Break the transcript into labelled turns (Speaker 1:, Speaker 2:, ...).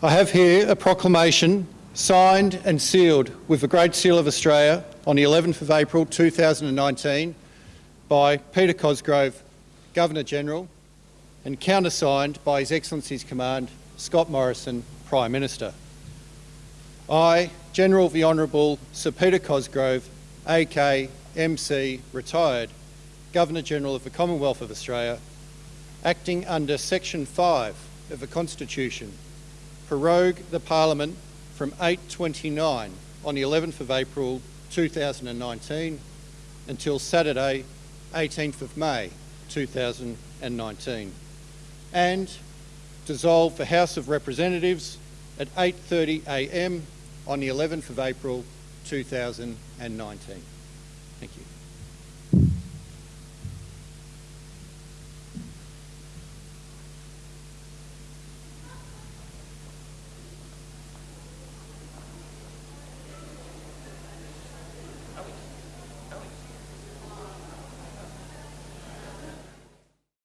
Speaker 1: I have here a proclamation signed and sealed with the Great Seal of Australia on the 11th of April 2019 by Peter Cosgrove, Governor-General, and countersigned by His Excellency's Command, Scott Morrison, Prime Minister. I, General the Honourable Sir Peter Cosgrove, AK MC, retired, Governor-General of the Commonwealth of Australia, acting under Section 5 of the Constitution, prorogue the Parliament from 8.29 on the 11th of April 2019 until Saturday 18th of May 2019 and dissolve the House of Representatives at 8.30am on the 11th of April 2019. Thank you.